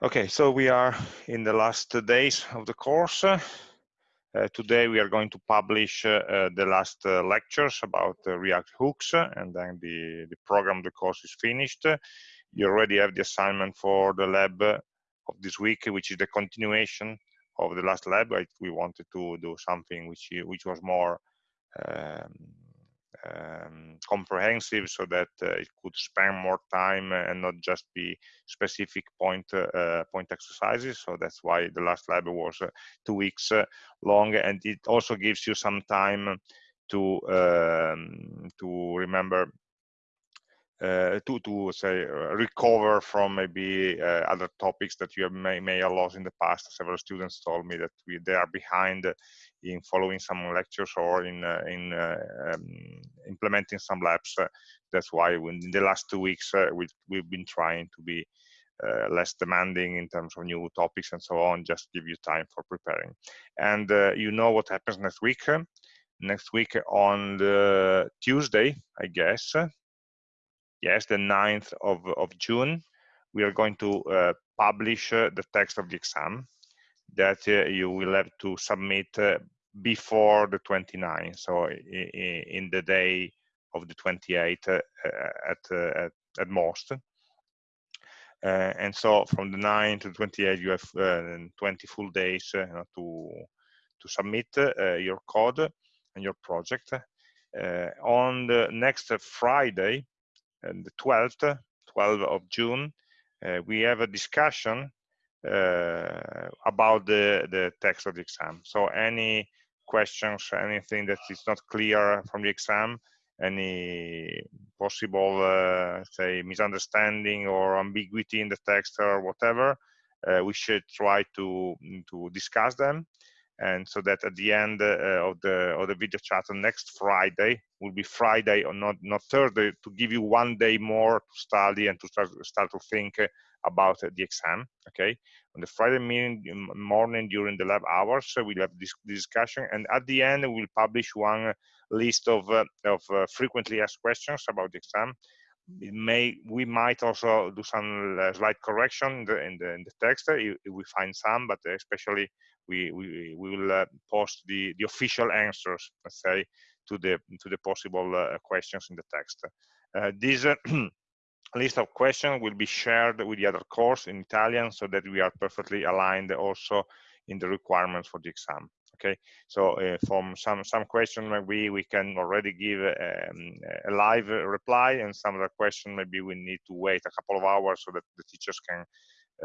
Okay, so we are in the last days of the course. Uh, today we are going to publish uh, uh the last uh, lectures about React hooks and then the, the program, the course is finished. You already have the assignment for the lab of this week, which is the continuation of the last lab. We wanted to do something which, which was more um, um, comprehensive so that uh, it could spend more time and not just be specific point uh, point exercises so that's why the last lab was uh, two weeks uh, long and it also gives you some time to um, to remember uh, to to say uh, recover from maybe other topics that you have may, may have lost in the past. Several students told me that we, they are behind in following some lectures or in uh, in uh, um, implementing some labs. that's why in the last two weeks we we've been trying to be uh, less demanding in terms of new topics and so on, just give you time for preparing. And uh, you know what happens next week. Next week on the Tuesday, I guess, yes, the 9th of, of June, we are going to uh, publish uh, the text of the exam that uh, you will have to submit uh, before the 29th, so in the day of the 28th uh, at, uh, at, most. and so from the 9th to 28th, you have 20 full days to, to submit your code and your project. on the next Friday, the 12th, 12th of June, uh, we have a discussion uh, about the, the text of the exam. So any questions, anything that is not clear from the exam, any possible, uh, say, misunderstanding or ambiguity in the text or whatever, uh, we should try to, to discuss them and so that at the end uh, of the of the video chat on next Friday will be Friday or not not Thursday to give you one day more to study and to start start to think about the exam. Okay, on the Friday morning during the lab hours we'll have this discussion, and at the end we'll publish one list of uh, of uh, frequently asked questions about the exam. It may we might also do some uh, slight correction in the, in the, in the text if we find some, but especially we, we, we will uh, post the, the official answers, let's say, to the, to the possible uh, questions in the text. Uh, this list of questions will be shared with the other course in Italian so that we are perfectly aligned also in the requirements for the exam okay so uh, from some some question maybe we can already give um, a live reply and some other question maybe we need to wait a couple of hours so that the teachers can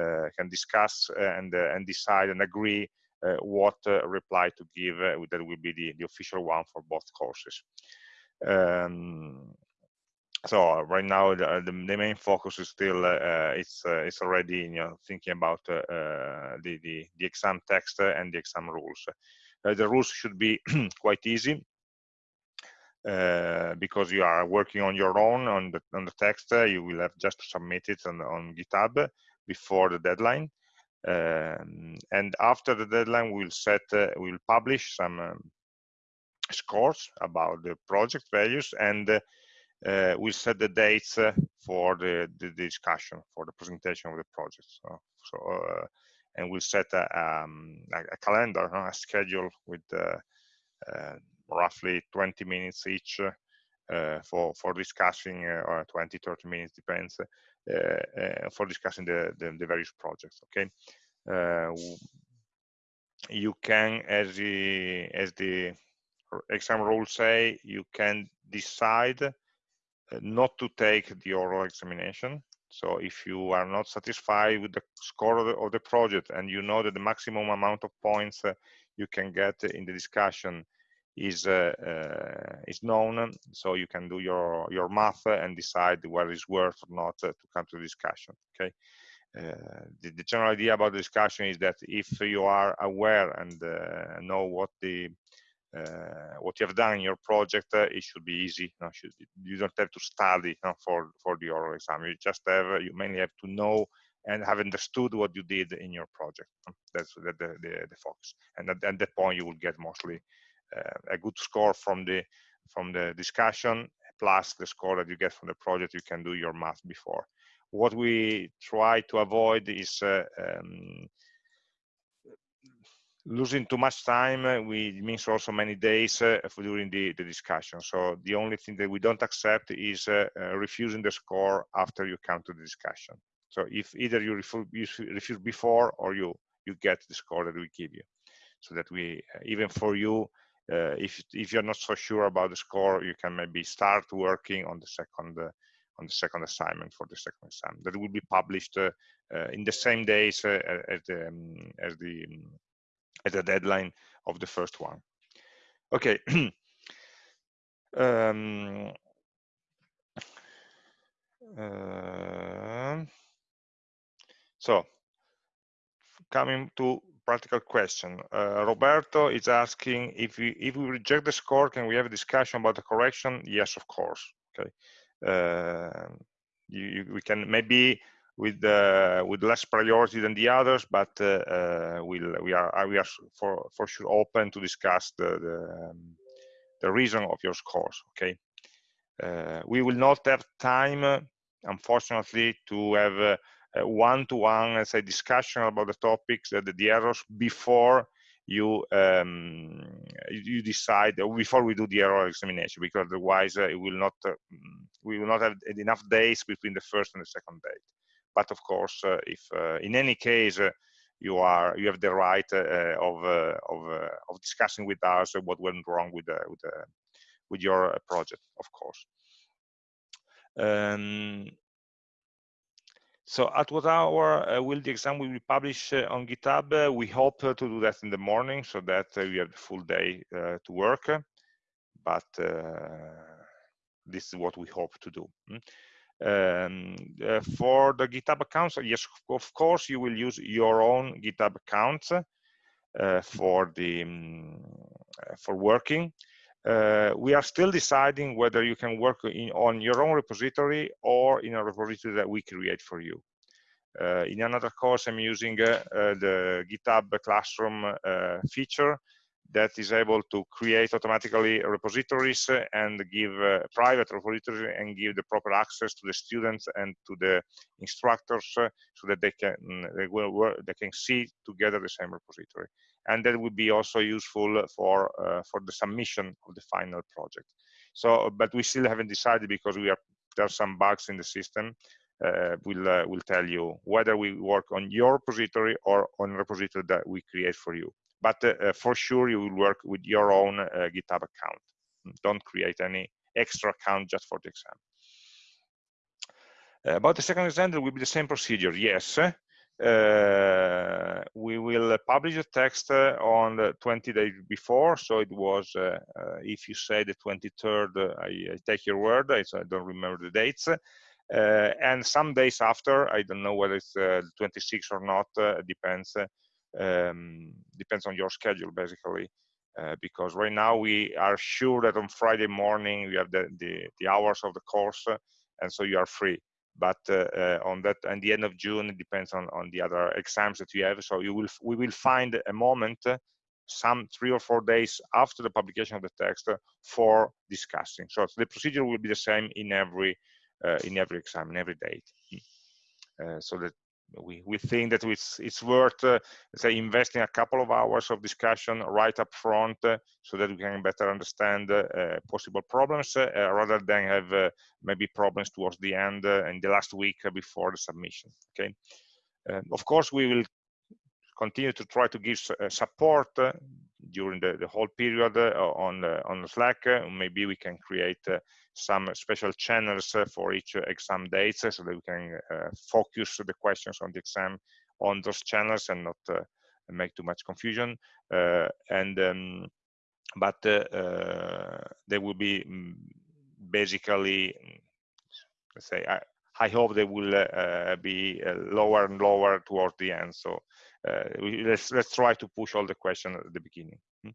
uh, can discuss and uh, and decide and agree uh, what uh, reply to give uh, that will be the, the official one for both courses. Um, so right now the, the, the, main focus is still uh, it's uh, it's already you know thinking about uh, the, the, the exam text and the exam rules. The rules should be quite easy because you are working on your own on the on the text. You will have just to submit it on, on github before the deadline. Um, and after the deadline, we'll set, uh, we'll publish some um, scores about the project values and uh, we'll set the dates uh, for the, the, discussion, for the presentation of the project. So, so uh, and we'll set a, um, a calendar, a schedule with uh, roughly 20 minutes each for, for discussing, or 20, 30 minutes, depends, for discussing the, the, the, various projects okay you can as the as the exam rules say you can decide not to take the oral examination. So if you are not satisfied with the score of the, of the project and you know that the maximum amount of points uh, you can get in the discussion is uh, uh, is known so you can do your your math and decide whether it's worth or not uh, to come to the discussion okay? The, the, general idea about the discussion is that if you are aware and know what the uh, what you have done in your project, uh, it should be easy. You, know, should, you don't have to study you know, for for the oral exam. You just have you mainly have to know and have understood what you did in your project. That's the the, the, the focus. And at, at, that point, you will get mostly uh, a good score from the from the discussion plus the score that you get from the project, you can do your math before. What we try to avoid is uh, um, losing too much time uh, we means also many days uh, during the, the discussion. So the only thing that we don't accept is uh, uh, refusing the score after you come to the discussion. So if either you refuse, you refuse before or you you get the score that we give you, so that we even for you, if if you're not so sure about the score, you can maybe start working on the second on the second assignment for the second exam. That will be published in the same days as the um, as the um, as the deadline of the first one. Okay. um, uh, so, coming to practical question. Uh, Roberto is asking if we if we reject the score, can we have a discussion about the correction? Yes, of course. Okay. Uh, you, you, we can maybe with uh, with less priority than the others, but uh, uh, we'll, we are we are for for sure open to discuss the the, um, the reason of your scores. Okay, we will not have time, unfortunately, to have one-to-one, let's say, discussion about the topics, the, the errors before you um, you decide before we do the error examination because otherwise uh, it will not uh, we will not have enough days between the first and the second date but of course, uh, if uh, in any case uh, you are you have the right of of of discussing with us what went wrong with with with your project, of course. Um, so at what hour uh, will the exam will be published uh, on GitHub? Uh, we hope to do that in the morning so that we have the full day to work. But this is what we hope to do. Mm. Um, uh, for the GitHub accounts, yes, of course, you will use your own GitHub accounts uh, for the um, for working. Uh, we are still deciding whether you can work in, on your own repository or in a repository that we create for you. Uh, in another course, I'm using uh, uh, the GitHub Classroom feature that is able to create automatically repositories and give uh, private repositories and give the proper access to the students and to the instructors uh, so that they can they will work, they can see together the same repository. And that would be also useful for uh, for the submission of the final project. So but we still haven't decided because we are there are some bugs in the system. Uh, we'll uh, will tell you whether we work on your repository or on repository that we create for you but uh, uh, for sure you will work with your own uh, GitHub account. Don't create any extra account just for the exam. about the second exam, there will be the same procedure. Yes, uh, we will publish the text uh, on the 20 days before. So it was, uh, if you say the 23rd, I, I, take your word. I, I don't remember the dates. and some days after, I don't know whether it's 26 or not, depends um, depends on your schedule basically. Uh, because right now we are sure that on Friday morning we have the, the, the hours of the course uh, and so you are free. But uh, uh on that and the end of June it depends on, on the other exams that you have. So you will we will find a moment uh, some three or four days after the publication of the text uh, for discussing. So the procedure will be the same in every in every exam in every date. Uh, so that we, we think that it's, it's worth, uh, say, investing a couple of hours of discussion right up front uh, so that we can better understand uh, uh possible problems uh, uh, rather than have uh, maybe problems towards the end uh, and the last week before the submission, okay? Um, of course, we will continue to try to give support during the, the whole period on, on Slack. maybe we can create some special channels uh, for each uh, exam dates uh, so that we can focus the questions on the exam on those channels and not make too much confusion. and um, but they will be mm, basically, let's say, I, I hope they will uh, be uh, lower and lower towards the end. So uh, we, let's let's try to push all the questions at the beginning. Hmm.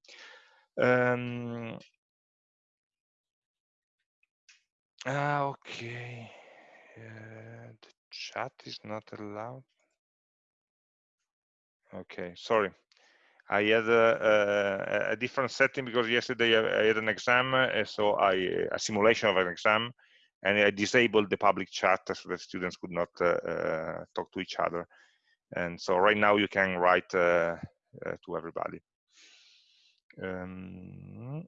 Um, Ah, okay. Uh, the chat is not allowed. Okay, sorry. I had a, a, a, different setting because yesterday I, had an exam, uh, so I a simulation of an exam, and I disabled the public chat so that students could not uh, uh, talk to each other. And so right now you can write uh, uh, to everybody. Um,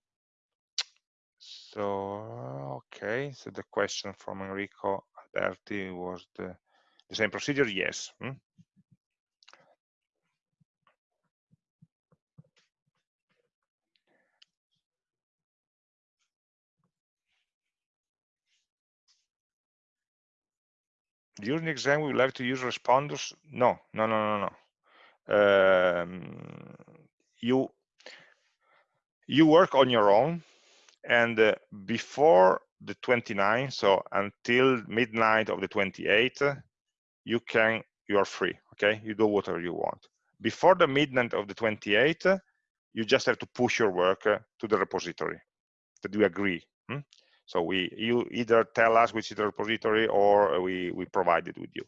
so okay, so the question from Enrico Alberti was the the same procedure. Yes. Hmm? during the exam we have to use Respondus no no no no no um, you you work on your own and uh, before the 29th so until midnight of the 28th you can you are free okay you do whatever you want before the midnight of the 28th you just have to push your work uh, to the repository that we agree hmm? So we you either tell us which is the repository or we, we provide it with you.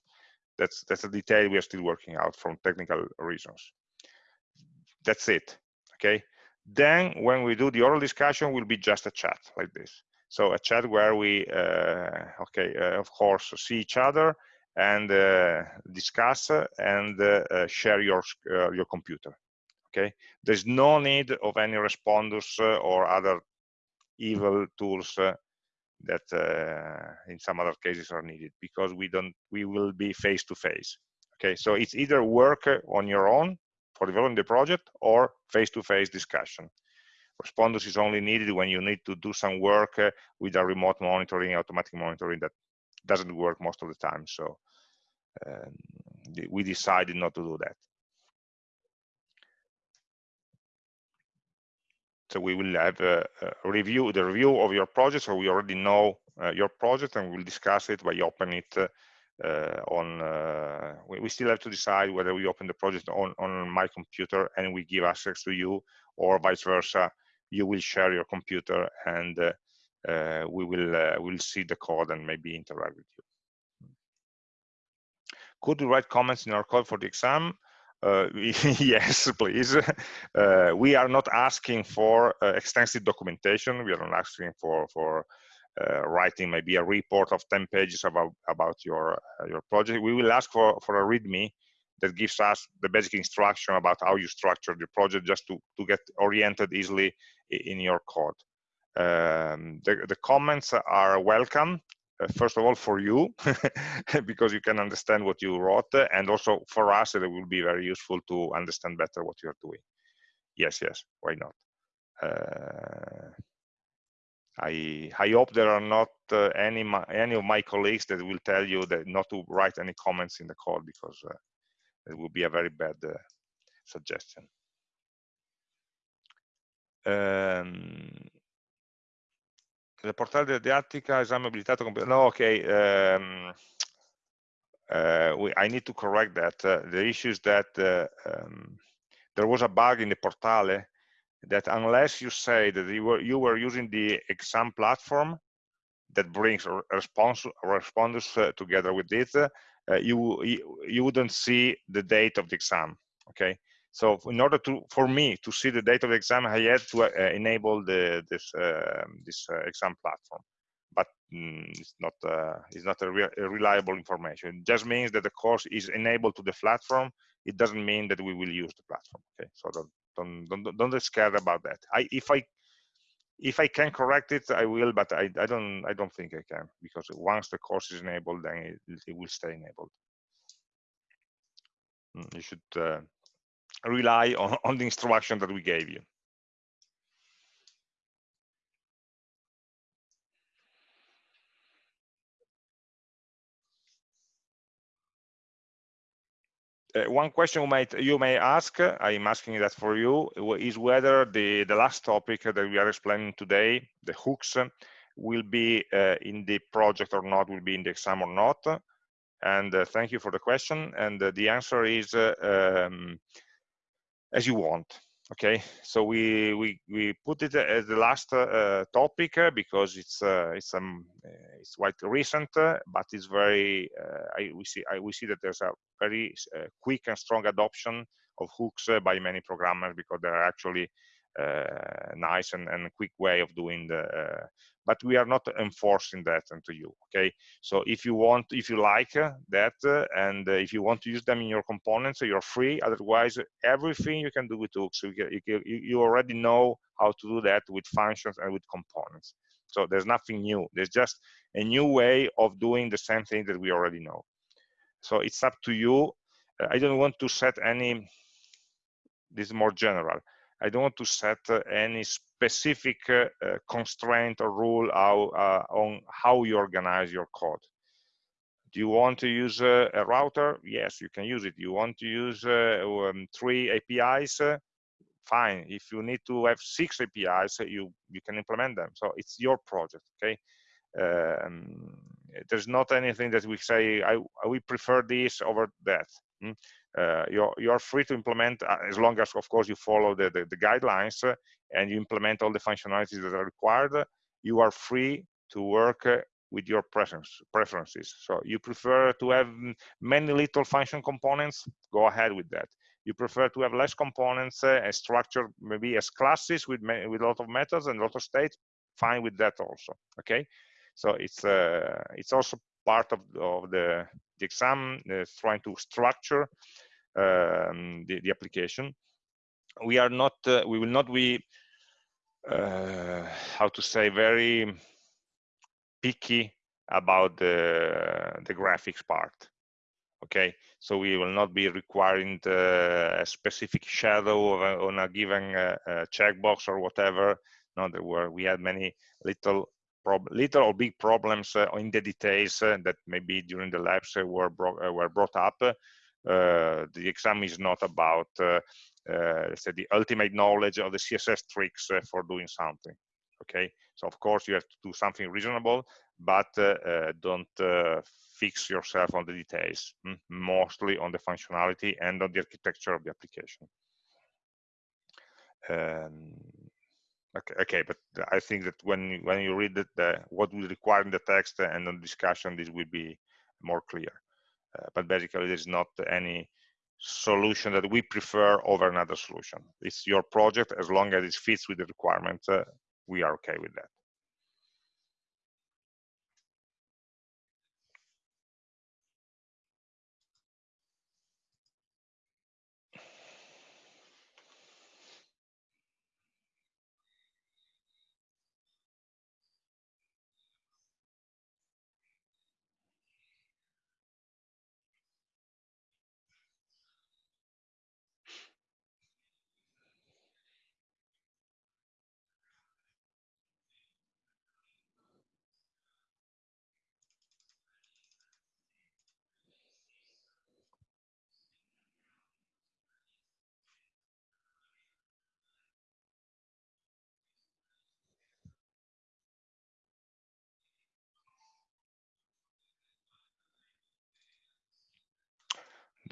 That's that's a detail we are still working out from technical reasons. That's it. Okay. Then when we do the oral discussion will be just a chat like this. So a chat where we uh, okay uh, of course see each other and uh, discuss and uh, uh, share your uh, your computer. Okay. There's no need of any Respondus or other evil tools that uh, in some other cases are needed because we don't we will be face to face okay so it's either work on your own for developing the project or face to face discussion. Respondus is only needed when you need to do some work uh, with a remote monitoring automatic monitoring that doesn't work most of the time. So um, we decided not to do that. So we will have a, a review, the review of your project, so we already know uh, your project and we'll discuss it by opening it uh, on, uh, we, we, still have to decide whether we open the project on, on my computer and we give access to you or vice versa, you will share your computer and uh, uh, we will uh, will see the code and maybe interact with you. Could you write comments in our code for the exam? Uh, yes, please. Uh, we are not asking for uh, extensive documentation. We are not asking for for uh, writing maybe a report of 10 pages about about your uh, your project. We will ask for for a README that gives us the basic instruction about how you structure the project, just to to get oriented easily in your code. Um, the, the comments are welcome uh, first of all for you because you can understand what you wrote and also for us it will be very useful to understand better what you're doing yes yes why not uh, I I hope there are not uh, any any of my colleagues that will tell you that not to write any comments in the call because uh, it would be a very bad uh, suggestion. Um, portale della didattica esame abilitato no okay um, uh, we, I need to correct that uh, the issue is that uh, um, there was a bug in the portale that unless you say that you were you were using the exam platform that brings response Respondus uh, together with it uh, you, you wouldn't see the date of the exam okay so in order to, for me to see the date of the exam, I had to uh, enable the, this uh, this uh, exam platform. But mm, it's not uh, it's not a, re a, reliable information. It just means that the course is enabled to the platform. It doesn't mean that we will use the platform. Okay, so don't don't don't, don't get scared about that. I if I if I can correct it, I will, but I, I don't I don't think I can because once the course is enabled, then it, it will stay enabled. Mm, you should uh, rely on, on the instruction that we gave you. Uh, one question you might you may ask, I'm asking that for you, is whether the the last topic that we are explaining today, the hooks, will be uh, in the project or not, will be in the exam or not. And uh, thank you for the question. And uh, the answer is uh, um, as you want okay so we we we put it as the last uh, topic because it's it's um it's quite recent, uh, but it's very. Uh, I, we see I, we see that there's a very uh, quick and strong adoption of hooks by many programmers because they're actually uh, nice and, and quick way of doing the uh, but we are not enforcing that into you okay so if you want if you like uh, that and if you want to use them in your components you're free otherwise everything you can do with hooks you, you, you already know how to do that with functions and with components so there's nothing new there's just a new way of doing the same thing that we already know so it's up to you i don't want to set any this is more general I don't want to set uh, any specific uh, uh, constraint or rule how, on how you organize your code. Do you want to use a router? Yes, you can use it. You want to use um, three APIs? Fine. If you need to have six apis you you can implement them. So it's your project okay? Um, there's not anything that we say I, we prefer this over that. Mm? uh, you're, you're free to implement uh, as long as of course you follow the, the, the guidelines uh, and you implement all the functionalities that are required. You are free to work uh, with your preference, preferences. So you prefer to have many little function components? Go ahead with that. You prefer to have less components uh, and structure maybe as classes with with a lot of methods and a lot of states? Fine with that also okay? So it's uh, it's also part of, of the the exam is trying to structure um, the, the, application. We are not, uh, we will not be, uh, how to say, very picky about the, the graphics part. Okay, so we will not be requiring the, a specific shadow a, on a given uh, uh, checkbox or whatever. No, there were we had many little little or big problems uh, in the details uh, that maybe during the labs uh, were, bro were brought up. the exam is not about let's say the ultimate knowledge of the CSS tricks for doing something. Okay, so of course you have to do something reasonable, but don't fix yourself on the details, hmm, mostly on the functionality and on the architecture of the application. Um, Okay, okay, but I think that when when you read the, what we require in the text and on discussion, this will be more clear. Uh, but basically, there's not any solution that we prefer over another solution. It's your project as long as it fits with the requirements. Uh, we are okay with that.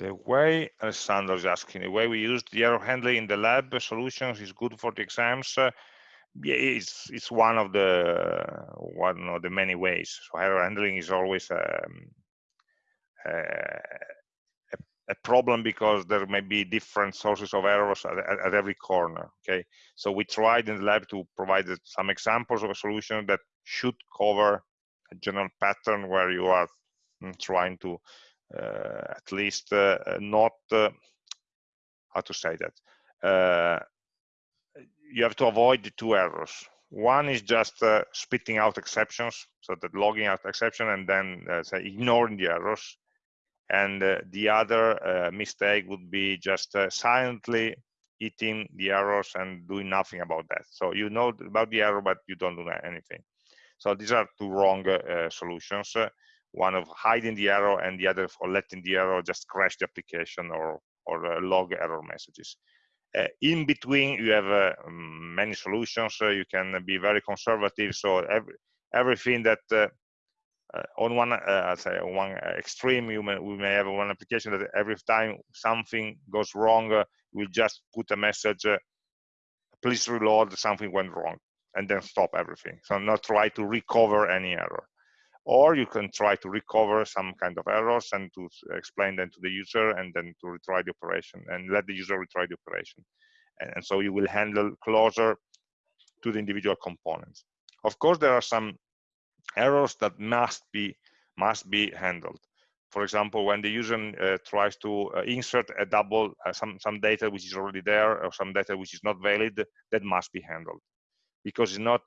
The way Alessandro is asking, the way we use the error handling in the lab solutions is good for the exams. Uh, yeah, it's it's one of the one of the many ways. So error handling is always um, uh, a, problem because there may be different sources of errors at, at, at, every corner. Okay, so we tried in the lab to provide some examples of a solution that should cover a general pattern where you are mm, trying to at least uh, not uh, how to say that you have to avoid the two errors. One is just uh, spitting out exceptions so that logging out exception and then uh, say ignoring the errors. And uh, the other mistake would be just silently eating the errors and doing nothing about that. So you know about the error but you don't do anything. So these are two wrong solutions one of hiding the error and the other for letting the error just crash the application or or uh, log error messages. Uh, in between, you have uh, many solutions. you can be very conservative. So every, everything that uh, uh, on one say one extreme, you may, we may have one application that every time something goes wrong, we'll just put a message, please reload, something went wrong, and then stop everything. So not try to recover any error or you can try to recover some kind of errors and to explain them to the user and then to retry the operation and let the user retry the operation. And, and so you will handle closer to the individual components. Of course, there are some errors that must be must be handled. For example, when the user uh, tries to uh, insert a double uh, some some data which is already there or some data which is not valid, that must be handled because it's not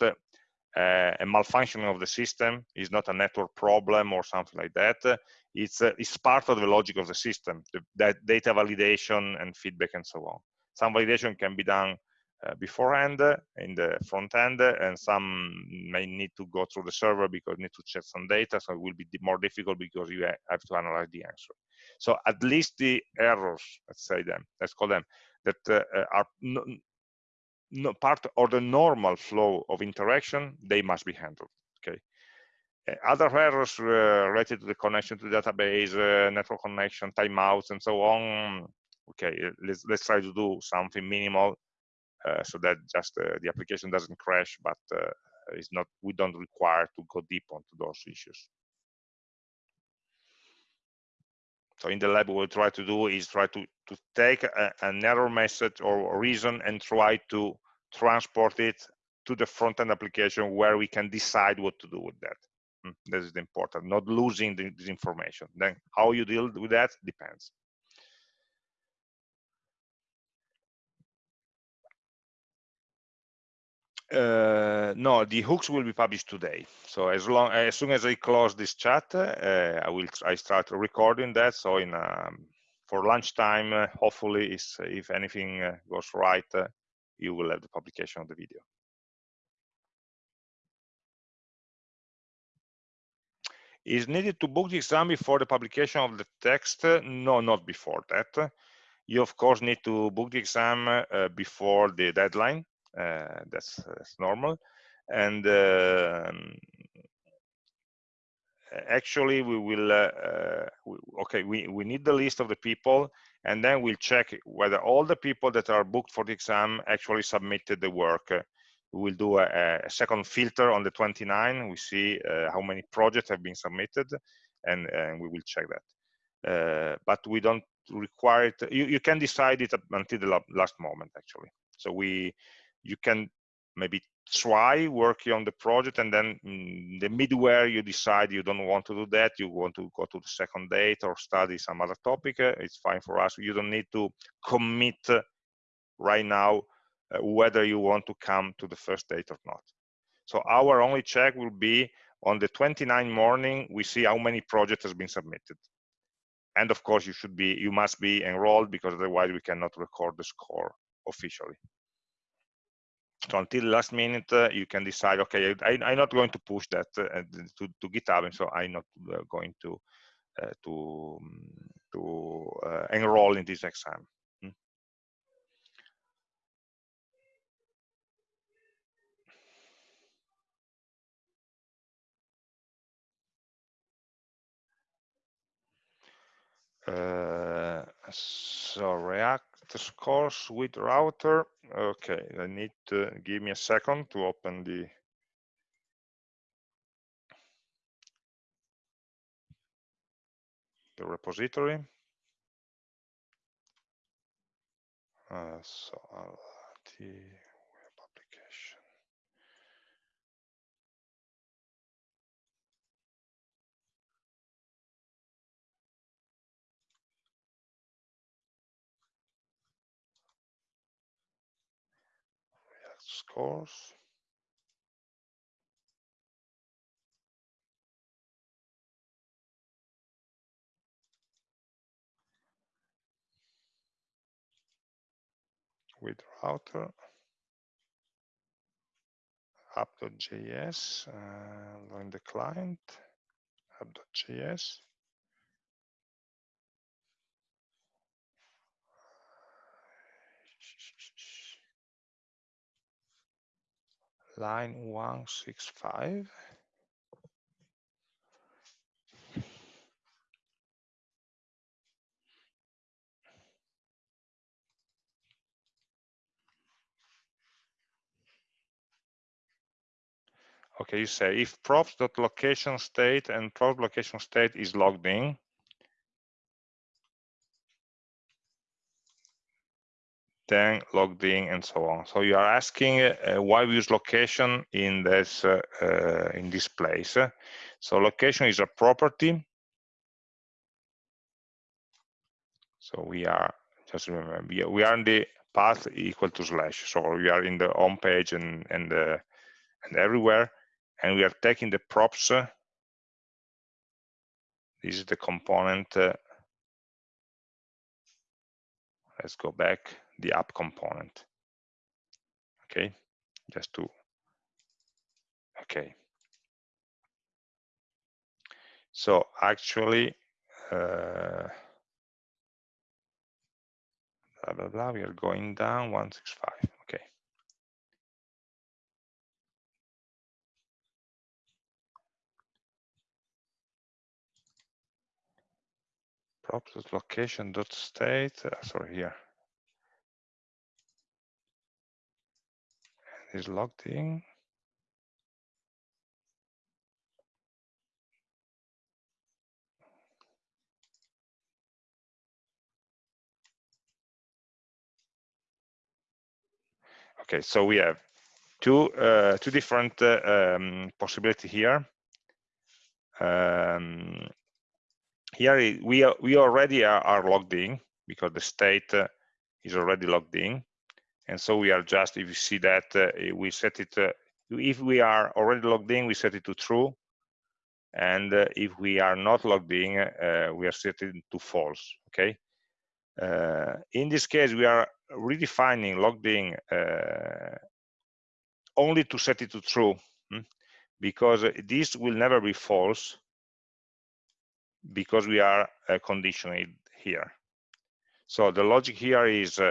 uh, a malfunctioning of the system, is not a network problem or something like that. It's uh, it's part of the logic of the system, the, that data validation and feedback and so on. Some validation can be done uh, beforehand in the front end, and some may need to go through the server because need to check some data, so it will be more difficult because you have to analyze the answer. So at least the errors, let's say them, let's call them, that uh, are part or the normal flow of interaction, they must be handled. Okay. Uh, other errors uh, related to the connection to the database, uh, network connection, timeouts, and so on. Okay, let's let's try to do something minimal uh, so that just uh, the application doesn't crash, but uh, it's not we don't require to go deep onto those issues. So in the lab, what we try to do is try to, to take a, an error message or reason and try to transport it to the front-end application where we can decide what to do with that. Mm, that is important, not losing the, this information. Then how you deal with that depends. Uh, no, the hooks will be published today. So as long as soon as I close this chat, uh, I will I start recording that. So in um, for lunchtime, uh, hopefully, is if anything uh, goes right, uh, you will have the publication of the video. Is needed to book the exam before the publication of the text? No, not before that. You of course need to book the exam before the deadline uh, that's, that's normal. And um, actually we will uh, uh, okay we, we need the list of the people and then we'll check whether all the people that are booked for the exam actually submitted the work. We will do a, a second filter on the 29 we see uh, how many projects have been submitted and, and we will check that. Uh, but we don't require it. You, you can decide it until the last moment actually. So we you can maybe try working on the project and then mm, the midware you decide you don't want to do that you want to go to the second date or study some other topic uh, it's fine for us. You don't need to commit right now uh, whether you want to come to the first date or not. So our only check will be on the 29 morning we see how many projects has been submitted. And of course you should be you must be enrolled because otherwise we cannot record the score officially so until last minute uh, you can decide okay I, am not going to push that uh, to, to github and so i'm not uh, going to uh, to um, to uh, enroll in this exam hmm? Uh, so react scores with router. Okay, I need to give me a second to open the the repository. Uh, so the scores. with router app.js uh, and on the client app.js line 165. okay, you say if props.location state and prop location state is logged in, then logged in and so on. So you are asking uh, why we use location in this uh, uh, in this place. So location is a property. So we are just remember we are in the path equal to slash. So we are in the home page and and uh, and everywhere, and we are taking the props. this is the component. Uh, let's go back the app component. Okay, just to, okay. So actually, uh, blah, blah, blah, we are going down 165, okay. props location dot state uh, sorry here is logged in. Okay, so we have two uh, two different uh, um, possibility here. Um, here we are, we already are, are, logged in because the state uh, is already logged in and so we are just if you see that uh, we set it uh, if we are already logged in we set it to true. And uh, if we are not logged in uh, we are set it to false okay? Uh, in this case we are redefining logged in uh, only to set it to true hmm? because this will never be false because we are conditioning here. So the logic here is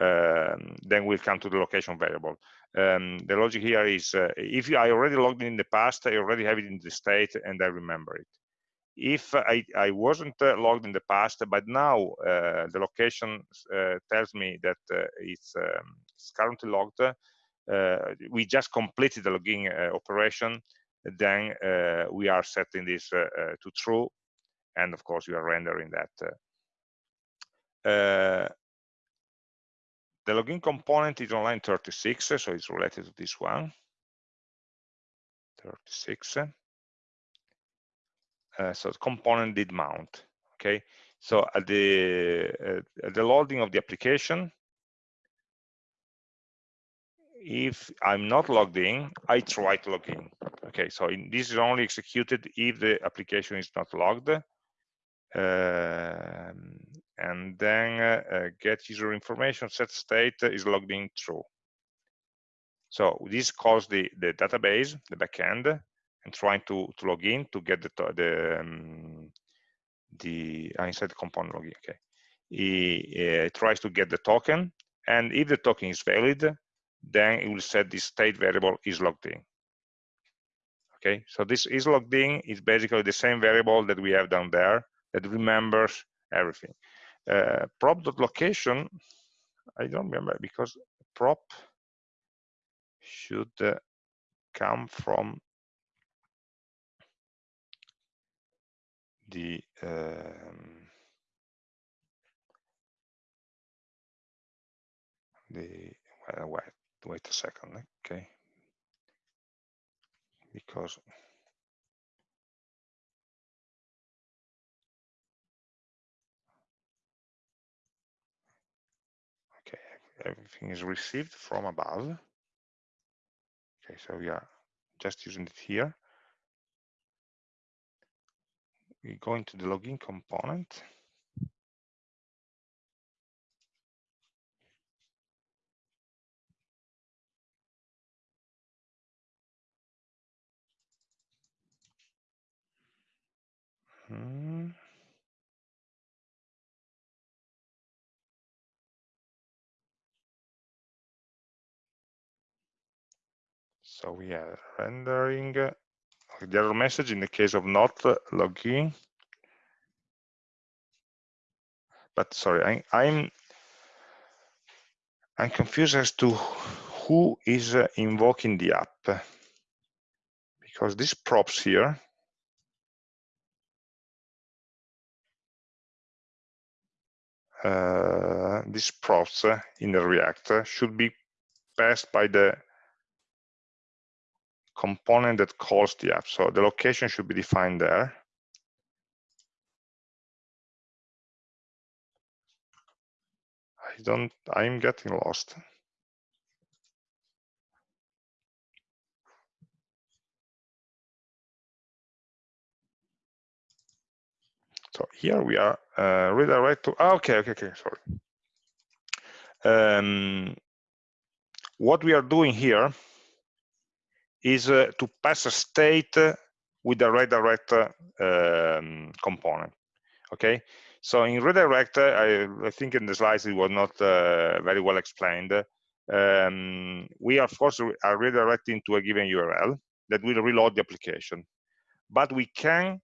um, then we'll come to the location variable. Um, the logic here is uh, if I already logged in in the past, I already have it in the state and I remember it. If I, I wasn't uh, logged in the past, but now uh, the location uh, tells me that uh, it's, um, it's, currently logged, uh, we just completed the login operation, then we are setting this to true, and of course we are rendering that. The login component is on line 36, so it's related to this one. 36. Uh, so the component did mount. Okay, so at the uh, at the loading of the application, if I'm not logged in, I try to log in. Okay, so in, this is only executed if the application is not logged. Um, and then uh, get user information set state is logged in true. So this calls the, the database, the backend, and trying to, to log in to get the the um, the uh, inside the component login. Okay, he uh, tries to get the token, and if the token is valid, then it will set this state variable is logged in. Okay, so this is logged in is basically the same variable that we have down there that remembers everything. Uh, prop.location, I don't remember because prop should uh, come from the um, the well, wait wait a second okay? Because everything is received from above. Okay, so we are just using it here. We go into the login component. Hmm. So we are rendering uh, the error message in the case of not login. But sorry, I, I'm I'm confused as to who is uh, invoking the app. because these props here uh, these props uh, in the React should be passed by the component that calls the app. So the location should be defined there. I don't, I'm getting lost. So here we are uh, redirect to, oh, okay, okay, okay, sorry. Um, what we are doing here is uh, to pass a state with a redirect um, component, okay? So in redirect, I, I, think in the slides it was not uh, very well explained. Um, we, of course, are redirecting to a given URL that will reload the application. But we can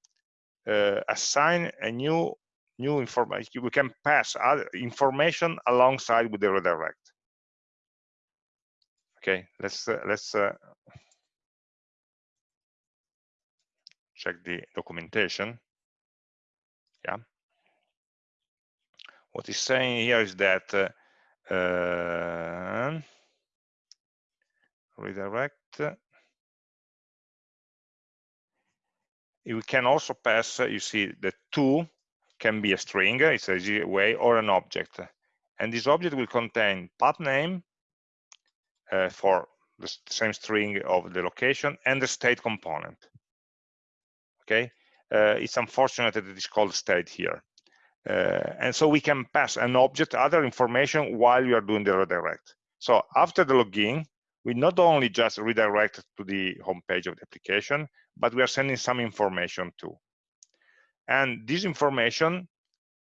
uh, assign a new new information. We can pass other information alongside with the redirect. Okay, let's uh, let's uh, check the documentation. Yeah. What he's saying here is that uh, uh redirect we can also pass, you see, the to can be a string, it's a way, or an object. And this object will contain path name uh, for the same string of the location and the state component. Okay, uh, it's unfortunate that it is called state here. Uh, and so we can pass an object, other information while we are doing the redirect. So after the login, we not only just redirect to the home page of the application, but we are sending some information too. And this information,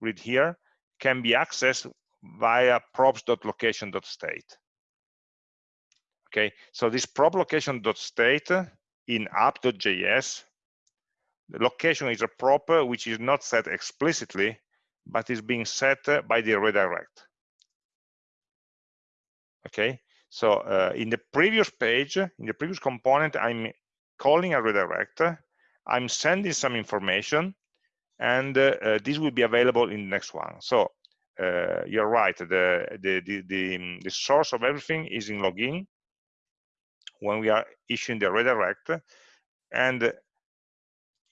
read here, can be accessed via props.location.state. Okay, so this prop location.state in app.js, the location is a prop which is not set explicitly, but is being set by the redirect. Okay, so uh, in the previous page, in the previous component, I'm calling a redirect, I'm sending some information, and uh, uh, this will be available in the next one. So uh, you're right, the, the, the, the, the source of everything is in login when we are issuing the redirect. And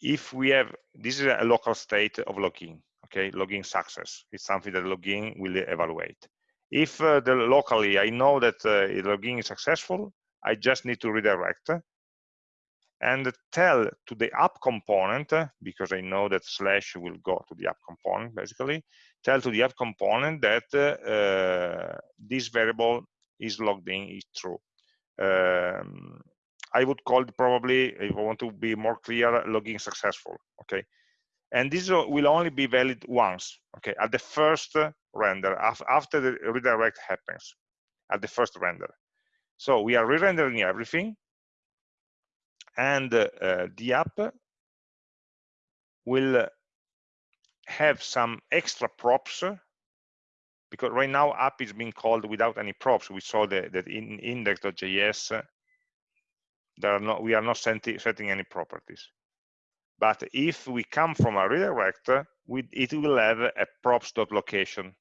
if we have, this is a local state of login, okay, login success. It's something that login will evaluate. If uh, the locally I know that uh, login is successful, I just need to redirect and tell to the app component, because I know that slash will go to the app component basically, tell to the app component that uh, this variable is logged in, is true. Um, I would call it probably, if I want to be more clear, logging successful, okay? And this will only be valid once, okay, at the first render, after the redirect happens, at the first render. So we are re-rendering everything, and uh, the app will have some extra props because right now app is being called without any props. We saw that, that in index.js there are not we are not setting any properties. But if we come from a redirect, we, it will have a props.location.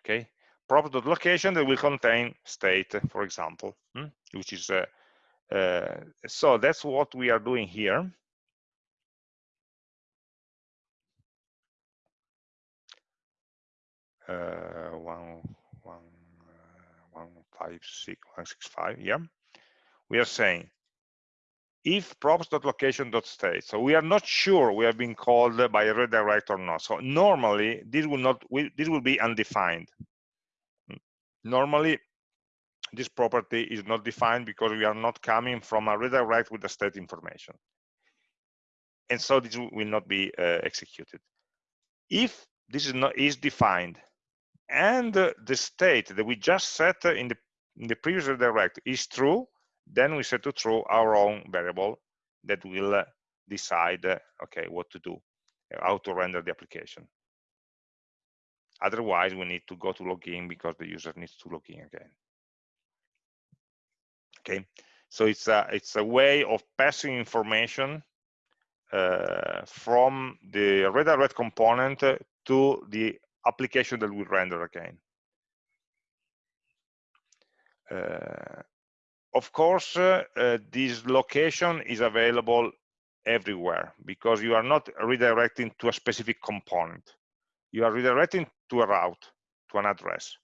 Okay, props.location that will contain state, for example, hmm? which is uh, uh, so that's what we are doing here. Uh, one, one, uh, one, five, six, one, six, five. Yeah, we are saying if props.location.state. So we are not sure we have been called by a redirect or not. So normally this will not. This will be undefined. Normally this property is not defined because we are not coming from a redirect with the state information. And so this will not be uh, executed. If this is not is defined and the state that we just set in the in the previous redirect is true, then we set to true our own variable that will uh, decide uh, okay what to do, how to render the application. Otherwise, we need to go to login because the user needs to log in again okay So it's a, it's a way of passing information uh, from the redirect component to the application that we render again. Uh, of course, uh, uh, this location is available everywhere because you are not redirecting to a specific component. You are redirecting to a route, to an address.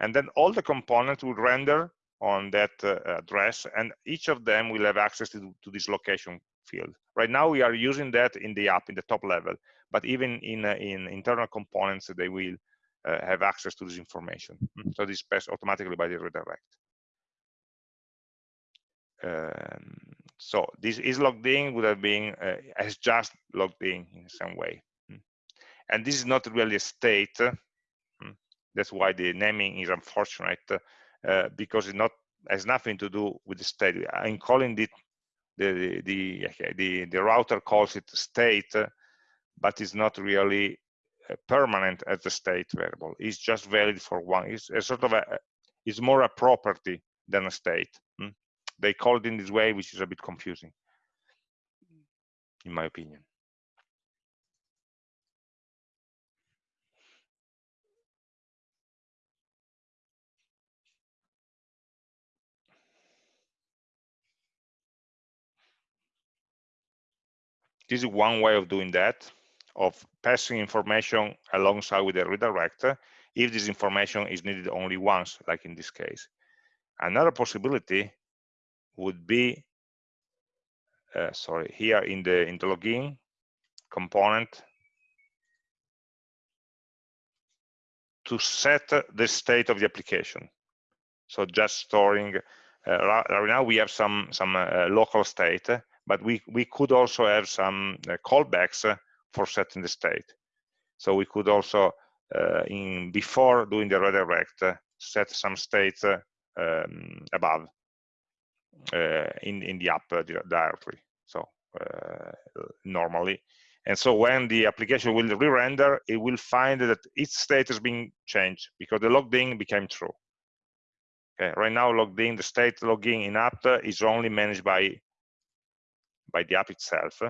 And then all the components will render on that uh, address and each of them will have access to, to, this location field. Right now we are using that in the app in the top level, but even in, uh, in internal components, they will uh, have access to this information. So this passed automatically by the redirect. Um, so this is logged in would have been uh, as just logged in in some way. Hmm. And this is not really a state. Hmm. That's why the naming is unfortunate uh, because it not has nothing to do with the state. I'm calling it the the the, the router calls it state, but it's not really uh, permanent as a state variable. It's just valid for one. It's a sort of a it's more a property than a state. They call it in this way, which is a bit confusing, in my opinion. This is one way of doing that, of passing information alongside with the redirect if this information is needed only once, like in this case. Another possibility would be, uh, sorry, here in the, in the login component, to set the state of the application. So just storing, uh, right now we have some, some uh, local state, but we, we could also have some uh, callbacks for setting the state. So we could also, uh, in before doing the redirect, set some state um, above in, in the app directory. So normally. And so when the application will re-render, it will find that its state has been changed because the logged in became true. Okay, right now logged in, the state logging in app is only managed by by the app itself.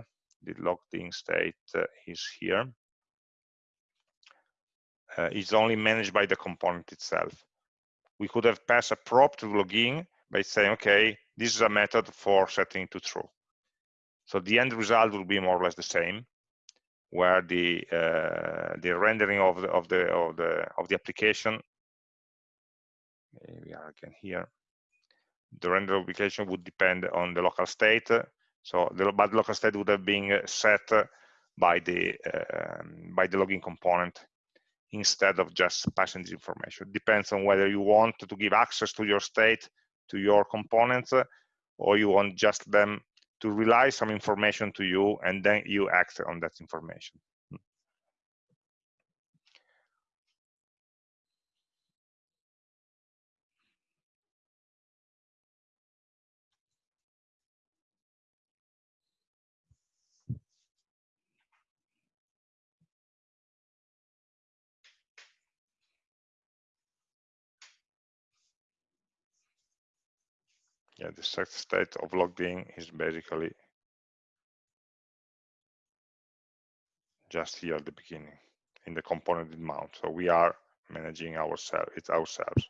The logged in state uh, is here. Uh, is only managed by the component itself. We could have passed a prop to login by saying, okay, this is a method for setting to true. So the end result will be more or less the same, where the uh, the rendering of the of the of the of the application. We are again here. The render application would depend on the local state. So the but local state would have been set by the uh, by the login component instead of just passing this information. Depends on whether you want to give access to your state to your components uh, or you want just them to rely some information to you and then you act on that information. Yeah, the state of logged in is basically just here at the beginning in the component mount. So we are managing ourselves, it's ourselves.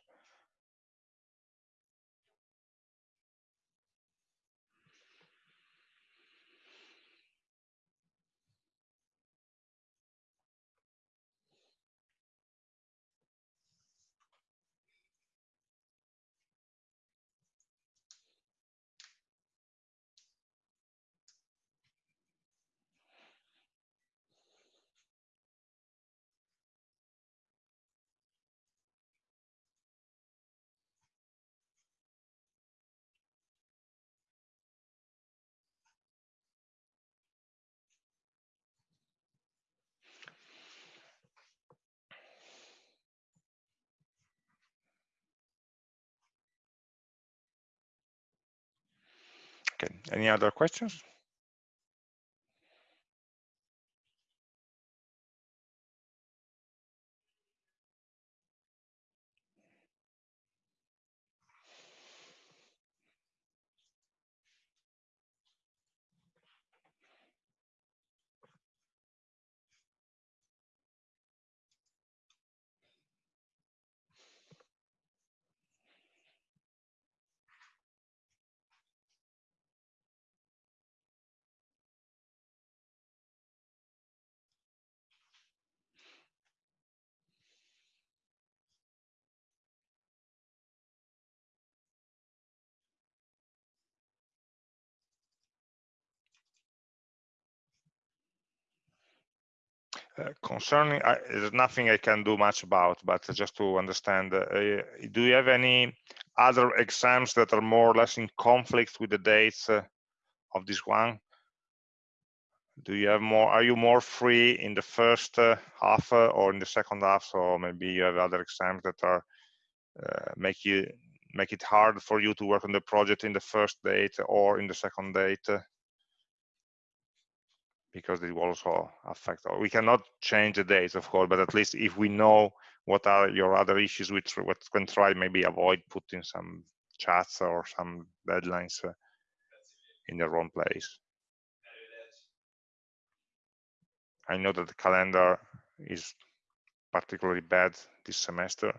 Okay, any other questions? Uh, concerning, there's nothing I can do much about, but just to understand, uh, do you have any other exams that are more or less in conflict with the dates uh, of this one? Do you have more? Are you more free in the first uh, half uh, or in the second half? So maybe you have other exams that are make you make it hard for you to work on the project in the first date or in the second date because it will also affect we cannot change the dates of course but at least if we know what are your other issues which what can try maybe avoid putting some chats or some deadlines uh, in the wrong place. I know that the calendar is particularly bad this semester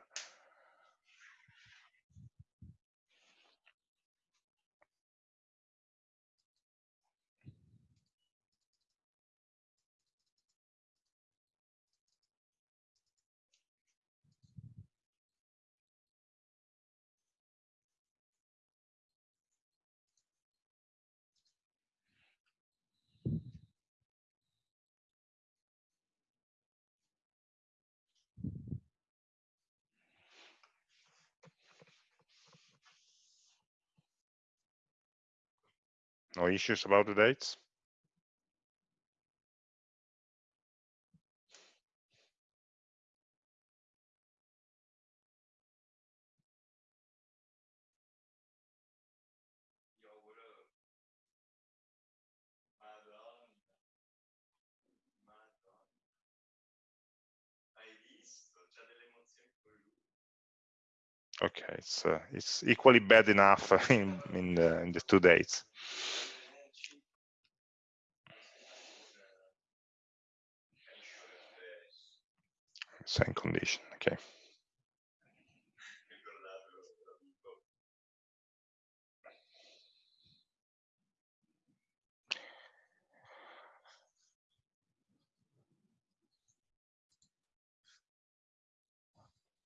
No issues about the dates? Okay, it's uh, it's equally bad enough in in the, in the two dates. Same condition. Okay.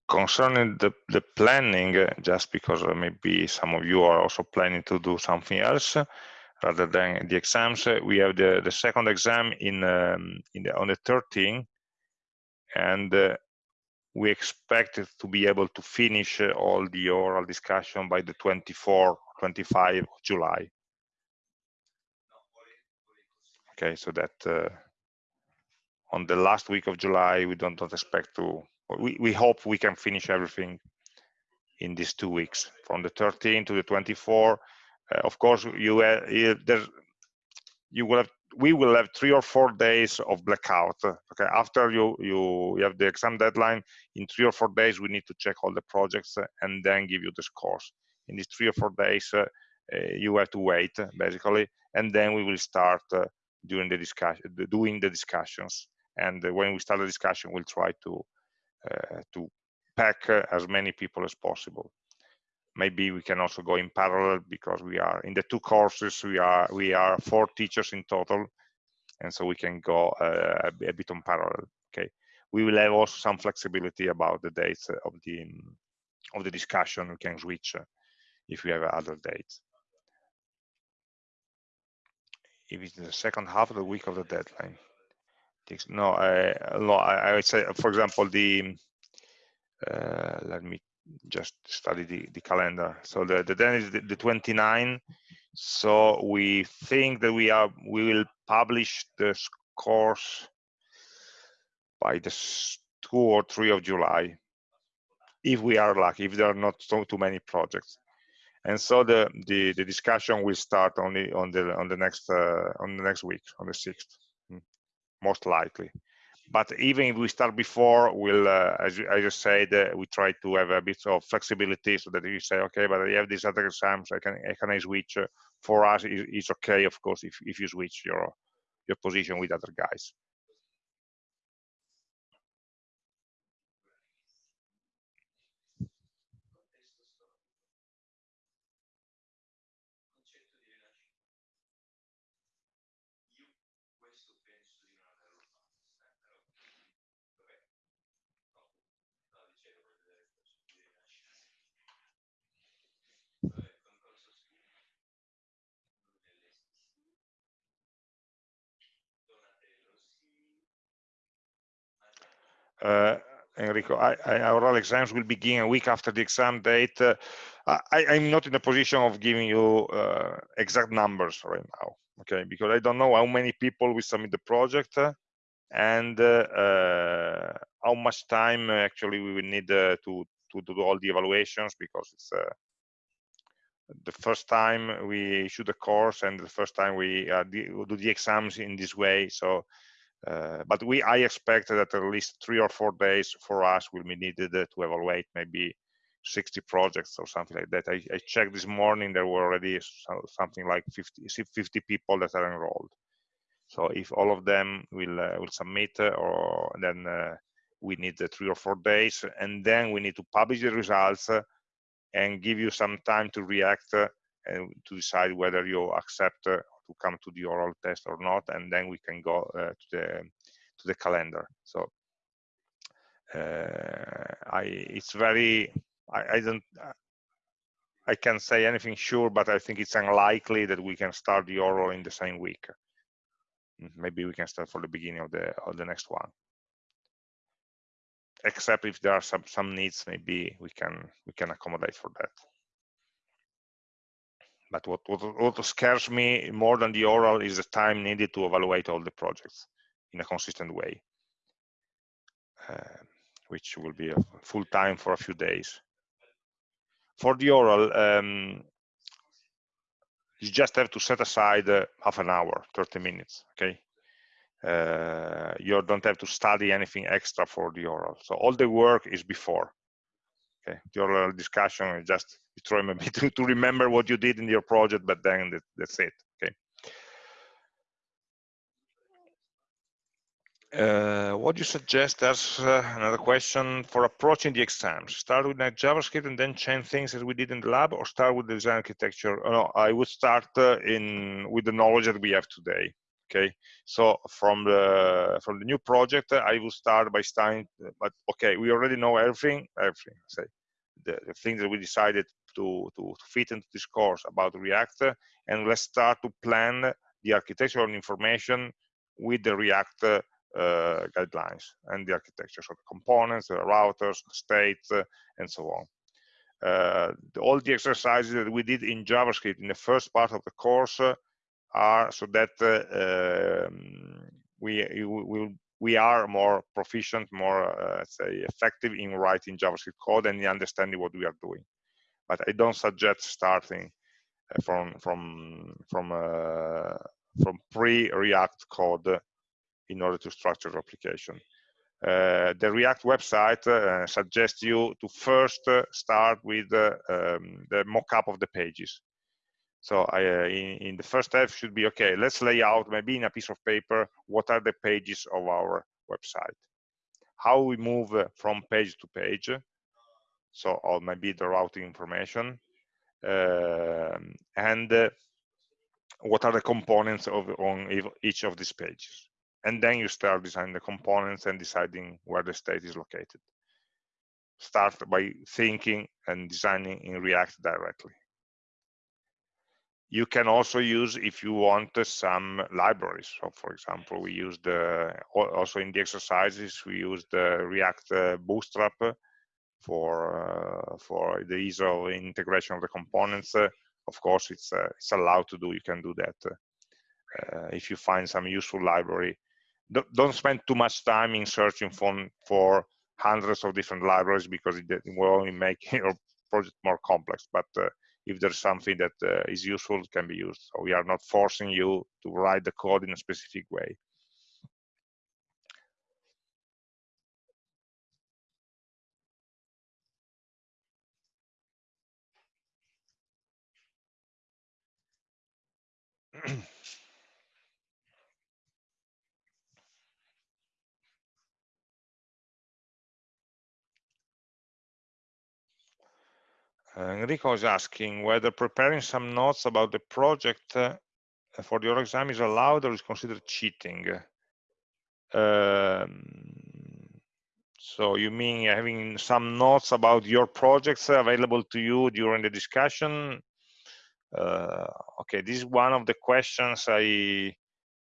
Concerning the, the planning, uh, just because uh, maybe some of you are also planning to do something else rather than the exams, uh, we have the, the second exam in, um, in the, on the 13th, and uh, we expect to be able to finish uh, all the oral discussion by the 24, 25 of July. Okay, so that uh, on the last week of July, we don't, don't expect to we, we hope we can finish everything in these two weeks from the 13 to the 24 uh, of course you, uh, there you will have we will have three or four days of blackout okay? After you you, you have the exam deadline in three or four days we need to check all the projects uh, and then give you the scores. In these three or four days uh, uh you have to wait basically and then we will start uh, during the discussion doing the discussions. And when we start the discussion we'll try to to pack as many people as possible. Maybe we can also go in parallel because we are in the two courses we are we are four teachers in total and so we can go uh, a bit on parallel okay? We will have also some flexibility about the dates of the of the discussion. We can switch uh, if we have other dates. If it's the second half of the week of the deadline no, I, no, I, would say, for example, the uh, let me just study the, the calendar. So the, the then is the, the 29. So we think that we are we will publish the course by the two or three of July, if we are lucky, if there are not so too many projects. And so the, the, the discussion will start only on the on the next uh, on the next week, on the sixth most likely. But even if we start before, we'll, uh, as I just said, uh, we try to have a bit of flexibility so that you say, okay, but I have these other exams, I can, I can switch. Uh, for us, it's okay, of course, if, if you switch your, your position with other guys. Enrico, I, I, our exams will begin a week after the exam date. Uh, I, am not in a position of giving you uh, exact numbers right now, okay? Because I don't know how many people will submit the project uh, and uh, how much time actually we will need uh, to, to do all the evaluations because it's uh, the first time we issue the course and the first time we do the exams in this way. So uh, but we, I expect that at least three or four days for us will be needed to evaluate maybe 60 projects or something like that. I, I checked this morning, there were already something like 50, 50 people that are enrolled. So if all of them will uh, will submit, uh, or then uh, we need the three or four days, and then we need to publish the results uh, and give you some time to react and to decide whether you accept to come to the oral test or not, and then we can go uh, to the to the calendar. So uh, I it's very I, I don't I can't say anything sure, but I think it's unlikely that we can start the oral in the same week. Mm, maybe we can start for the beginning of the of the next one. Except if there are some some needs, maybe we can we can accommodate for that. But what, what, what scares me more than the oral is the time needed to evaluate all the projects in a consistent way, uh, which will be a full time for a few days. For the oral, um, you just have to set aside uh, half an hour, 30 minutes, okay? Uh, you don't have to study anything extra for the oral. So all the work is before. Okay, oral discussion is just try to, to remember what you did in your project, but then that, that's it. Okay. Uh, what do you suggest as uh, another question for approaching the exams? Start with JavaScript and then change things as we did in the lab, or start with the design architecture? Oh, no, I would start uh, in with the knowledge that we have today. Okay, so from the from the new project, I will start by starting. But okay, we already know everything. Everything. Say the, the things that we decided to, to, to, fit into this course about React, and let's start to plan the architectural information with the React uh, guidelines and the architecture, so the components, the routers, the states, uh, and so on. Uh, the, all the exercises that we did in JavaScript in the first part of the course are so that uh, um, we, will we are more proficient, more, uh, say, effective in writing JavaScript code and in understanding what we are doing. But I don't suggest starting uh, from from from from pre-React code in order to structure the application. Uh, the React website uh, suggests you to first start with um, the mock-up of the pages. So I, uh, in, in, the first step should be, okay, let's lay out maybe in a piece of paper, what are the pages of our website? How we move uh, from page to page. So, or maybe the routing information. Um, and uh, what are the components of on each of these pages. And then you start designing the components and deciding where the state is located. Start by thinking and designing in React directly you can also use if you want some libraries. So for example we use the also in the exercises we use the react uh, bootstrap for uh, for the ease of integration of the components. Uh, of course it's uh, it's allowed to do you can do that uh, if you find some useful library. Don't, don't spend too much time in searching for for hundreds of different libraries because it, will only make your project more complex but uh, if there's something that uh, is useful can be used. So we are not forcing you to write the code in a specific way Enrico is asking whether preparing some notes about the project uh, for your exam is allowed or is considered cheating. Um, so you mean having some notes about your projects available to you during the discussion? Uh, okay, this is one of the questions I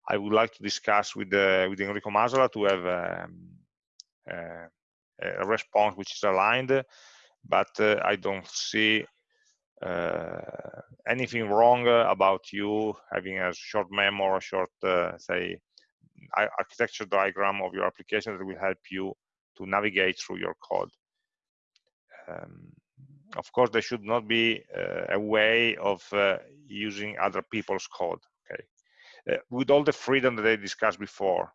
I would like to discuss with uh, with Enrico Masala to have um, uh, a response which is aligned, but uh, I don't see uh, anything wrong about you having a short memo or a short, uh, say, architecture diagram of your application that will help you to navigate through your code. Um, of course, there should not be uh, a way of uh, using other people's code, okay? Uh, with all the freedom that I discussed before,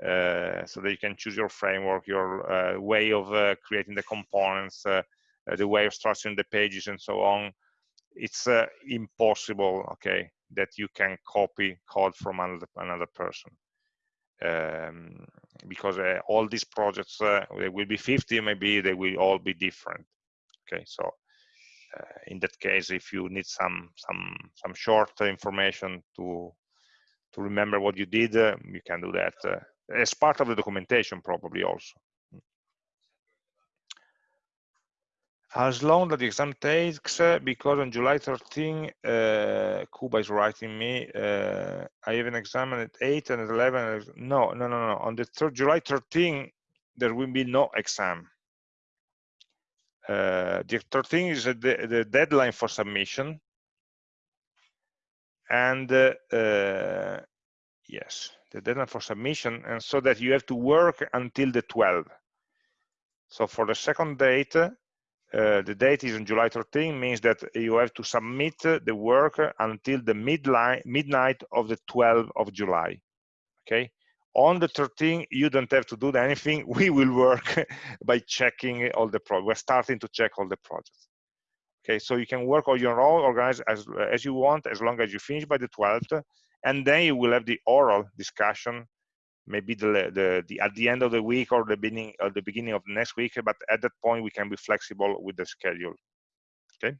so that you can choose your framework, your way of creating the components, the way of structuring the pages and so on. It's impossible, okay, that you can copy code from another, another person. Um, because uh, all these projects uh, they will be 50 maybe they will all be different okay so uh, in that case if you need some some some short information to to remember what you did you can do that as part of the documentation probably also. As long the exam takes, uh, because on July 13, uh, Kuba is writing me, uh, I have an exam at 8 and at 11. No, no, no, no. On the third, July 13, there will be no exam. Uh, the 13 is the, the, deadline for submission. And uh, uh, yes, the deadline for submission, and so that you have to work until the 12th. So for the second date, uh, the date is on July 13, means that you have to submit the work until the midnight of the 12th of July. Okay. On the 13th, you don't have to do anything. We will work by checking all the projects. We're starting to check all the projects. Okay, so you can work on your own, organize as as you want, as long as you finish by the 12th and then you will have the oral discussion maybe the, the, the at the end of the week or the beginning or the beginning of the next week but at that point we can be flexible with the schedule okay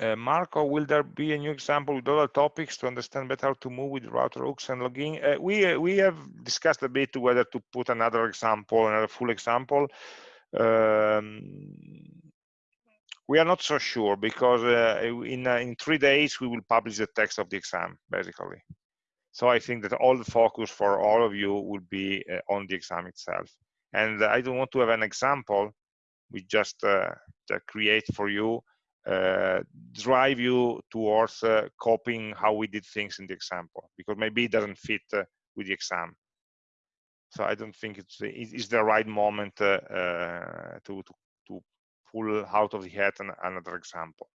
Uh, Marco, will there be a new example with other topics to understand better how to move with router hooks and login? Uh, we uh, we have discussed a bit whether to put another example, another full example. Um, we are not so sure because uh, in, uh, in three days we will publish the text of the exam, basically. So I think that all the focus for all of you will be uh, on the exam itself. And I don't want to have an example we just uh, create for you, uh, drive you towards uh, copying how we did things in the example, because maybe it doesn't fit with the exam. So I don't think it's, it's the right moment to, to, pull out of the hat an, another example.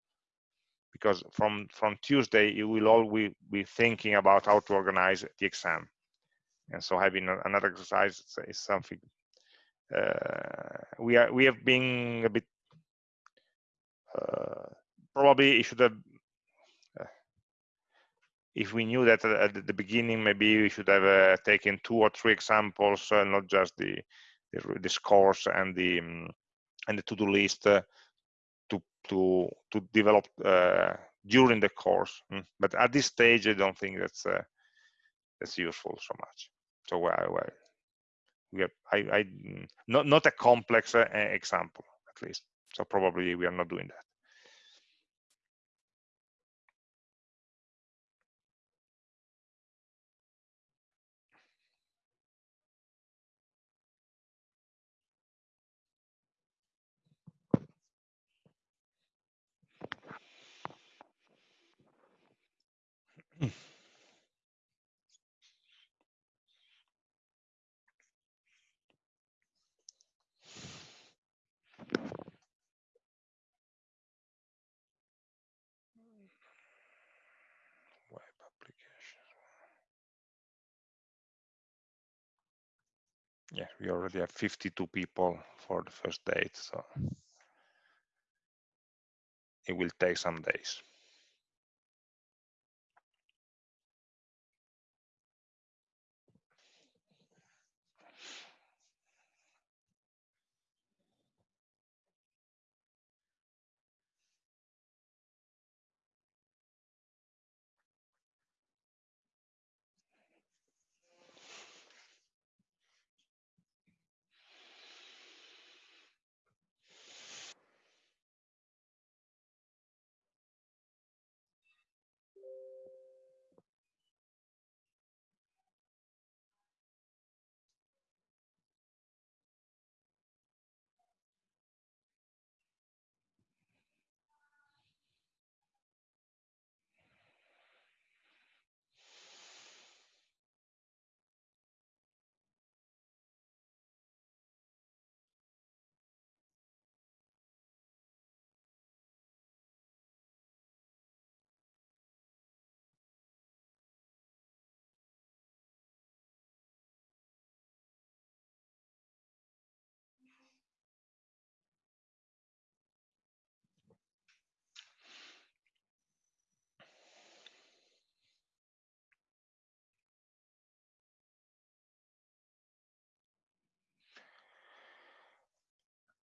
Because from from Tuesday you will all be, thinking about how to organize the exam. And so having another exercise is something uh, we are we have been a bit uh, probably it should have uh, if we knew that at the beginning maybe we should have uh, taken two or three examples uh, not just the, the, the scores and the um, and the to-do list uh, to to to develop uh, during the course. Mm. But at this stage, I don't think that's uh, that's useful so much. So well, well we have I, I mm, not not a complex example at least. So probably we are not doing that. Yeah, we already have 52 people for the first date, so mm. it will take some days.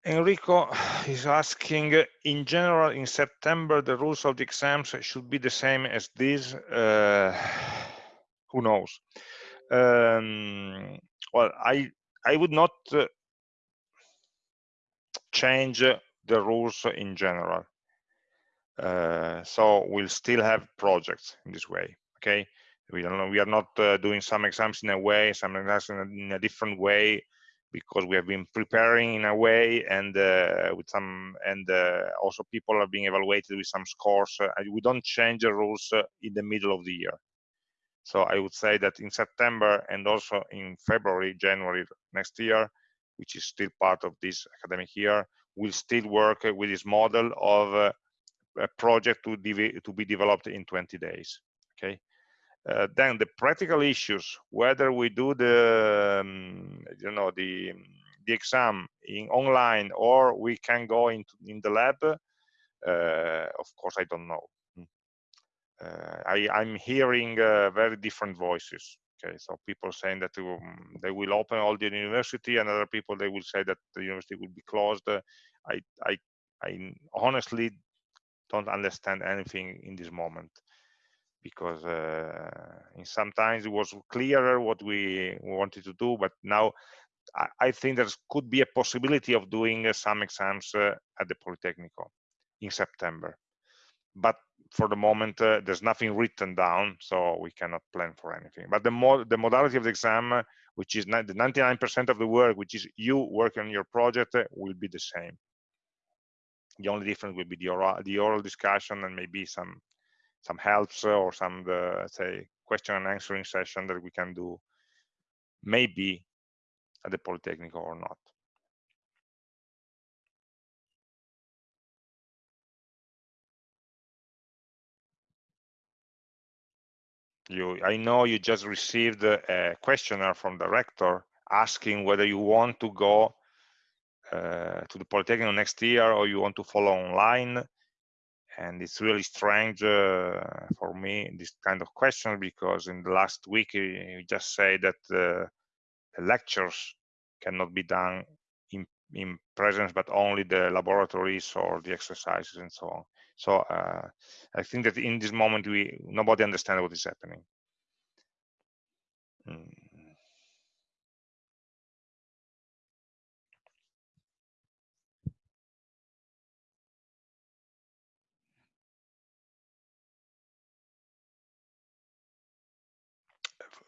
Enrico is asking, in general, in September, the rules of the exams should be the same as these. Uh, who knows? Um, well, I I would not uh, change the rules in general. Uh, so we'll still have projects in this way. Okay, we don't know. We are not uh, doing some exams in a way, some exams in a different way because we have been preparing in a way and uh, with some and uh, also people are being evaluated with some scores uh, we don't change the rules uh, in the middle of the year. So i would say that in september and also in february january next year which is still part of this academic year we'll still work with this model of uh, a project to, to be developed in 20 days okay uh, then the practical issues, whether we do the, um, you know, the the exam in online or we can go into in the lab, uh, of course, I don't know. Hmm. Uh, I, I'm hearing uh, very different voices. Okay, so people saying that um, they will open all the university, and other people they will say that the university will be closed. I, I, I honestly don't understand anything in this moment because uh, sometimes it was clearer what we wanted to do, but now I, think there could be a possibility of doing uh, some exams uh, at the Politecnico in September. But for the moment, uh, there's nothing written down, so we cannot plan for anything. But the, mo the modality of the exam, which is the 99% of the work, which is you working on your project, will be the same. The only difference will be the oral, the oral discussion and maybe some some helps uh, or some uh, the say question and answering session that we can do maybe at the Polytechnic or not. You, I know you just received uh, a questionnaire from the rector asking whether you want to go uh, to the Polytechnic next year or you want to follow online and it's really strange uh, for me this kind of question because in the last week you just say that uh, the lectures cannot be done in, in presence but only the laboratories or the exercises and so on so uh, i think that in this moment we nobody understands what is happening mm.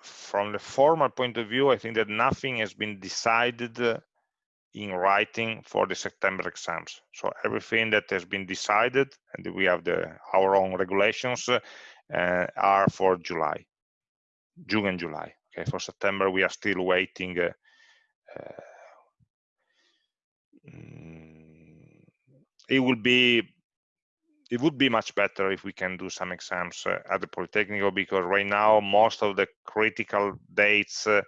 From the formal point of view, I think that nothing has been decided in writing for the September exams. So everything that has been decided, and we have the our own regulations, uh, are for July, June and July. Okay, for September we are still waiting. Uh, uh, it will be it would be much better if we can do some exams uh, at the Politecnico because right now most of the critical dates uh,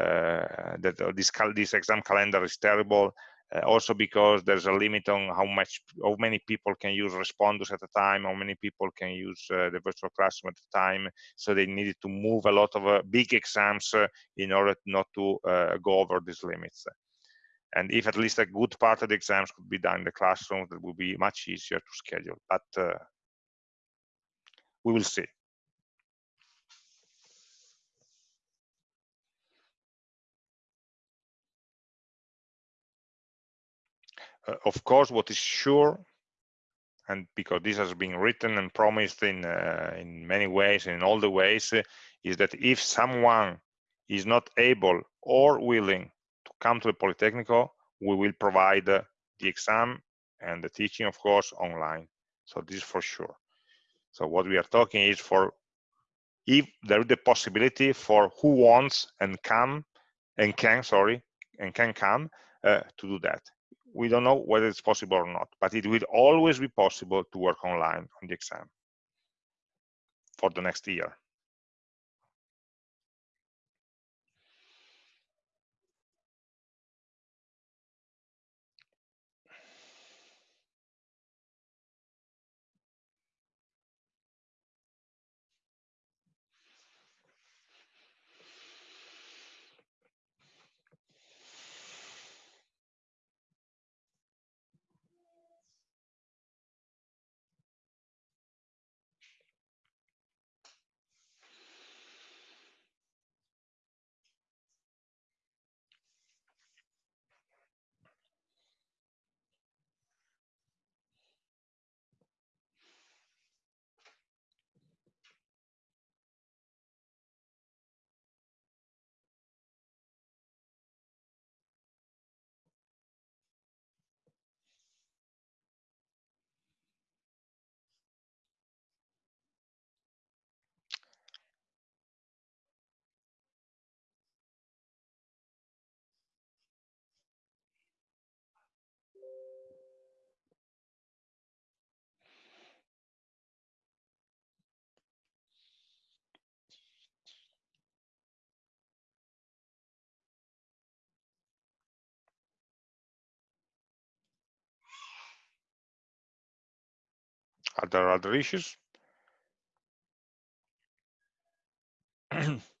uh, that this this exam calendar is terrible. Uh, also because there's a limit on how much how many people can use Respondus at a time how many people can use uh, the virtual classroom at a time so they needed to move a lot of uh, big exams in order not to go over these limits and if at least a good part of the exams could be done in the classroom, that would be much easier to schedule. But uh, we will see. Uh, of course, what is sure, and because this has been written and promised in uh, in many ways, in all the ways, uh, is that if someone is not able or willing come to the Politecnico, we will provide the exam and the teaching, of course, online. So this is for sure. So what we are talking is for if there is the possibility for who wants and come and can, sorry, and can come uh, to do that. We don't know whether it's possible or not, but it will always be possible to work online on the exam for the next year. Other other issues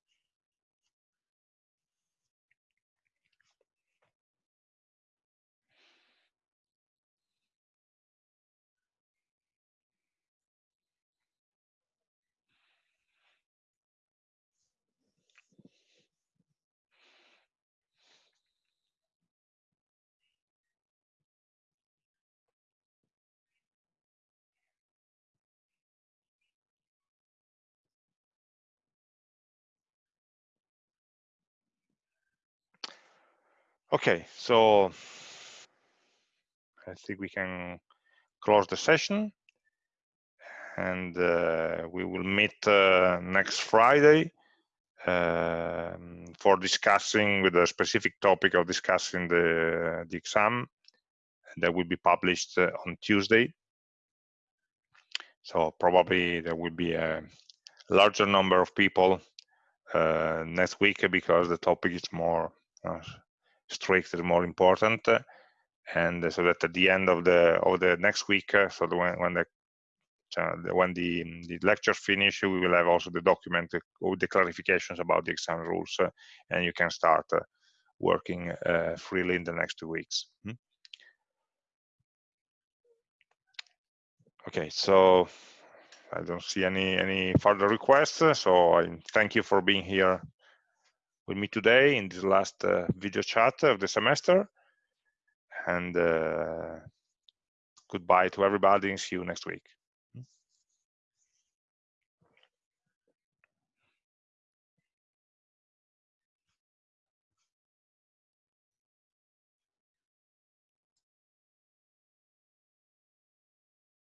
Okay, so I think we can close the session and uh, we will meet uh, next Friday um, for discussing with a specific topic of discussing the, the exam that will be published uh, on Tuesday. So probably there will be a larger number of people uh, next week because the topic is more uh, strict and more important and so that at the end of the of the next week uh, so the, when, when the when the, the lectures finish, we will have also the document with the clarifications about the exam rules, uh, and you can start uh, working uh, freely in the next two weeks. Hmm? Okay, so I don't see any any further requests, so I thank you for being here with me today in this last uh, video chat of the semester. And uh, goodbye to everybody and see you next week.